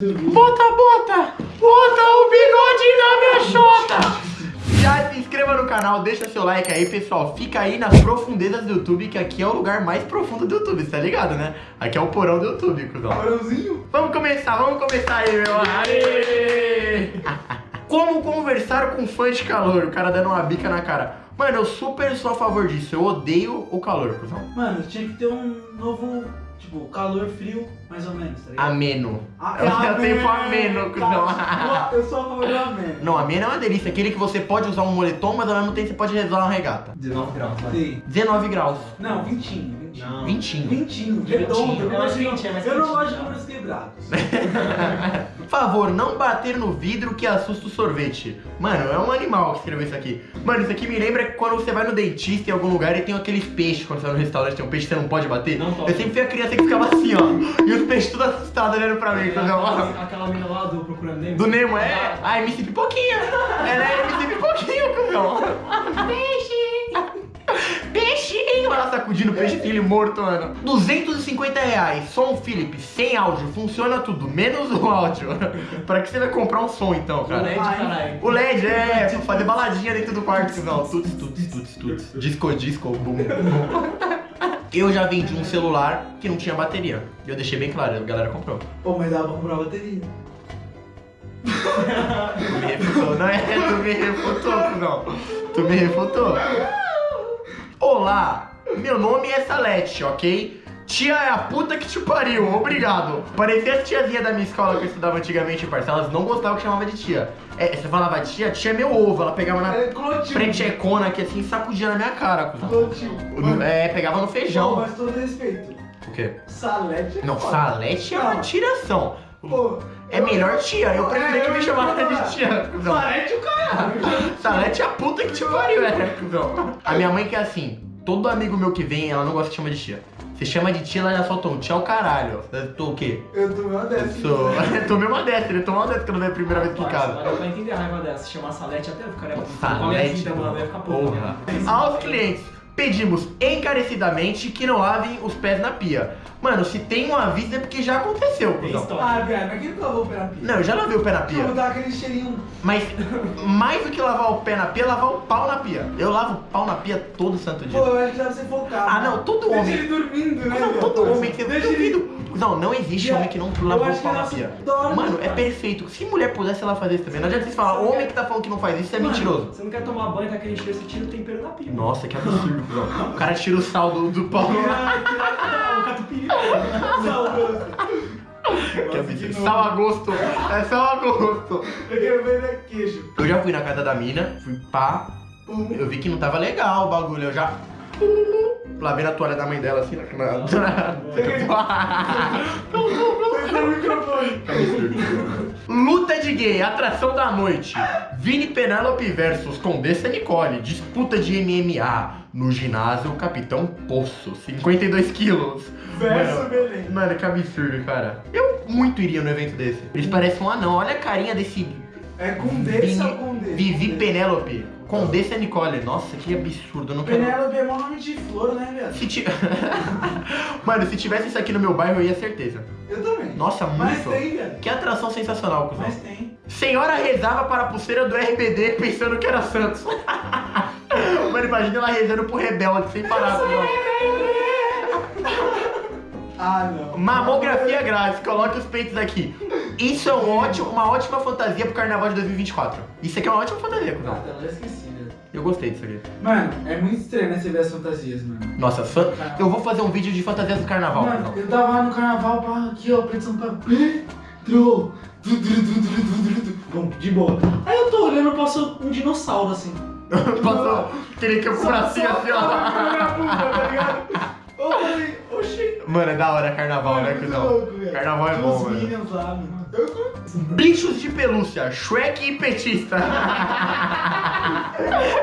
Bota, bota! Bota o bigode na minha chota! Já se inscreva no canal, deixa seu like aí, pessoal. Fica aí nas profundezas do YouTube, que aqui é o lugar mais profundo do YouTube, tá ligado, né? Aqui é o porão do YouTube, cuzão. Porãozinho? Vamos começar, vamos começar aí, meu. Aê! Como conversar com fã de calor? O cara dando uma bica na cara. Mano, eu super sou a favor disso. Eu odeio o calor, cuzão. Mano, tinha que ter um novo, tipo, calor frio, mais ou menos, tá ligado? Ameno. Ah, eu é tenho ameno, ameno, cuzão. tá. Eu sou a favor do ameno. Não, ameno é uma delícia. Aquele que você pode usar um moletom, mas ao mesmo tempo você pode usar uma regata. 19 graus, vai. Sim. 19 graus. Não, vintinho, vintinho. Não. 20. Vintinho, redondo. Eu, É quente, é eu não gosto de números quebrados. Por favor, não bater no vidro que assusta o sorvete. Mano, é um animal que escreveu isso aqui. Mano, isso aqui me lembra quando você vai no dentista em algum lugar e tem aqueles peixes. Quando você vai no restaurante, tem um peixe que você não pode bater. Não pode. Eu sempre fui a criança que ficava assim, ó. E os peixes tudo assustados olhando pra mim. eu- Aquela, aquela mina lá do Procurando Nemo. Do Nemo, é? Ah, MC Pipoquinha. Ela é MC Pipoquinha, cuzão. Peixe. Sacudindo o peixe filho morto, mano. 250 reais. Som Philips, sem áudio. Funciona tudo, menos o áudio. pra que você vai comprar um som, então, O cara? LED, caralho. O LED, é, pra fazer baladinha dentro do quarto, cuzão. Tuts, tuts, tuts, tuts. Disco, disco, bum, bum. Eu já vendi um celular que não tinha bateria. Eu deixei bem claro, a galera comprou. Pô, mas dava pra comprar bateria. Tu me refutou, não é? Tu me refutou, não. Tu me refutou. Olá, meu nome é Salete, ok? Tia é a puta que te pariu, obrigado. Parecia as tiazinhas da minha escola que eu estudava antigamente, parça. Elas não gostavam que chamava de tia. É, você falava tia, tia é meu ovo. Ela pegava na É clotil. frentecona aqui assim, sacudia na minha cara, cuzão. É, pegava no Pô, feijão. mas todo respeito. O quê? Salete é Não, foda. Salete é uma Não. tiração. Pô, É melhor tia, eu preferia que me chamassem de tia, cuzão. Salete o caralho. Salete é a puta que te pariu, é, cuzão. A minha mãe que é assim, todo amigo meu que vem, ela não gosta de chamar de tia. Você chama de tia, ela já solta um tia é o caralho. Eu tô o quê? Eu tomei uma Eu dessa. sou. Eu tomei uma dessa, ele tomou uma dessa quando veio a primeira vez aqui em casa. Agora vai entender a raiva dessa. Se chamar Salete até eu ficaria puto. Com a minha Salete, vida, mano, vai ficar porra. Aos clientes, pedimos encarecidamente que não lavem os pés na pia. Mano, se tem um aviso é porque já aconteceu, Tem cuzão. história. Ah, velho, mas quem nunca lavou o pé na pia? Não, eu já lavei o pé na pia. dá aquele cheirinho. Mas mais do que lavar o pé na pia, é lavar o pau na pia. Eu lavo o pau na pia todo santo dia. Pô, eu acho que deve ser focado. Ah, não, todo Deixa homem. ele dormindo, né? Não, todo homem que eu Deixa ele... duvido. Não, não existe Eu- homem que não eu lava acho o pau na pia. dorme, Mano, é cara. perfeito. Se mulher pudesse, ela fazia isso também. Não adianta vocês falar, homem que tá falando que não faz isso é Mano, mentiroso. Você não quer tomar banho, tá aquele cheiro, você tira o tempero da pia. Nossa, que absurdo. O cara tira o sal do, do pau. O catupiry. Que absurdo. Sal a gosto. É sal a gosto. Eu quero ver né, queijo. Eu já fui na casa da mina, fui pá. Pum. Eu vi que não tava legal o bagulho. Eu já. Lavei na toalha da mãe dela assim, na. O microfone. Luta de gay, atração da noite. Vini Penélope versus Condessa Nicole. Disputa de MMA. No ginásio, Capitão Poço. 52 quilos. Verso Belém. Mano, que absurdo, cara. Eu muito iria no evento desse. Eles parecem um anão. Olha a carinha desse É com desse Vini- ou com desse? Vivi Penélope. Condessa Nicole. Nossa, que absurdo. Eu não quero. Penélope é mó nome de flor, né, viado? Se ti... Mano, se tivesse isso aqui no meu bairro, eu ia certeza. Eu também. Nossa, Mas muito. tem, velho. Que atração sensacional, cuzão. Mas tem. Senhora rezava para a pulseira do RBD pensando que era Santos. Mano, imagina ela rezando pro rebelde sem parar. Ah, não. Mamografia grátis, coloque os peitos aqui. Isso é um ótimo, uma ótima fantasia pro carnaval de 2024. Isso aqui é uma ótima fantasia, cuzão. eu já esqueci, velho. Eu gostei disso aqui. Mano, é muito estranho, né, você ver as fantasias, mano. Nossa, fan... eu vou fazer um vídeo de fantasias do carnaval. Mano, cuzão. eu tava lá no carnaval, pá, aqui, ó, du, du, du. Bom, de boa. Aí eu tô olhando, passou um dinossauro assim. Passou aquele campo pra cima assim, ó. tá ligado? Eu falei. Mano, é da hora carnaval, né, cuzão? louco, velho. Carnaval é Tinha bom, mano. Minions lá, mano. Bichos de pelúcia, Shrek e petista.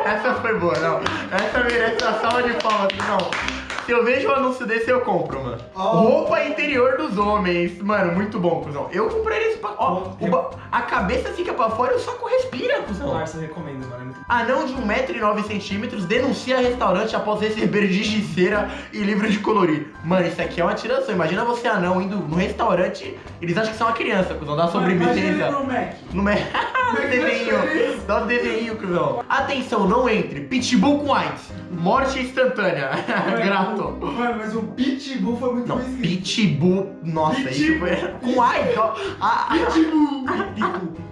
Essa foi boa, não. Essa merece uma salva de palmas, não. Se eu vejo um anúncio desse, eu compro, mano. Ó. Roupa interior dos homens. Mano, muito bom, cuzão. Eu compraria esse pacote. Ó, o ba- a cabeça fica pra fora e o saco respira, O cuzão. Larsa recomenda, mano. É muito Anão de 1,9m denuncia restaurante após receber gigiceira e livro de colorir. Mano, isso aqui é uma tiração. Imagina você, anão, indo no restaurante. Eles acham que você é uma criança, cuzão. Dá Imagina sobremesa. no Mac. No me... no desenho. Dá um desenho, cuzão. Atenção, não entre. Pitbull com AIDS. Morte instantânea. Grato. Mano, mas o Pitbull foi muito Não, bem escrito. Pitbull. Nossa, isso foi. Com. A- a- Pitbull.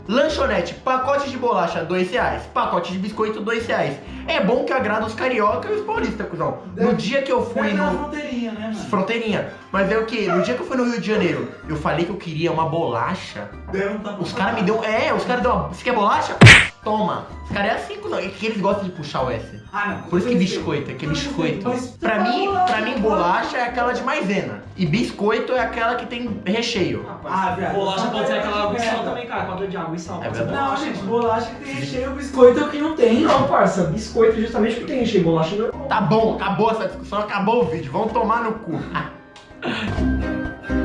Lanchonete, pacote de bolacha, dois reais. Pacote de biscoito, dois reais. É bom que agrada os carioca e os paulistas, cuzão. No dia que eu fui no. fronteirinha, né, mano? Fronteirinha. Mas é o que? No dia que eu fui no Rio de Janeiro, eu falei que eu queria uma bolacha. Tapa Os caras me deu. É, os caras deu uma. Você quer bolacha? Toma. Os caras é assim, cuzão. É que eles gostam de puxar o S. Ah, não. Por isso que biscoito, é que Não, biscoito. mas- Pra mim, pra mim, bolacha é aquela de maisena. E biscoito é aquela que tem recheio. Rapaz, Ah, bolacha pode ser aquela Merda. também, cara. Quadro de água e sal. É verdade. Não, gente, bolacha que tem recheio, biscoito é o que não tem. Não, parça, biscoito justamente porque tem recheio. Bolacha não. Tá bom, acabou essa discussão, acabou o vídeo. Vamos tomar no cu.